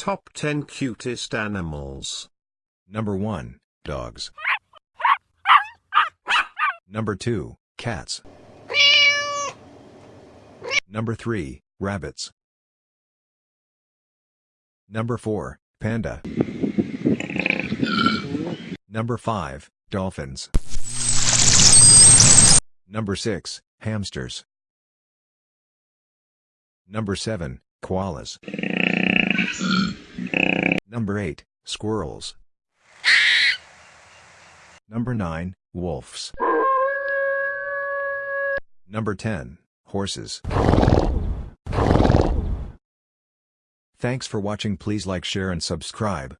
Top 10 cutest animals. Number 1, dogs. Number 2, cats. Number 3, rabbits. Number 4, panda. Number 5, dolphins. Number 6, hamsters. Number 7, koalas. Number 8, squirrels. Number 9, wolves. Number 10, horses. Thanks for watching please like share and subscribe.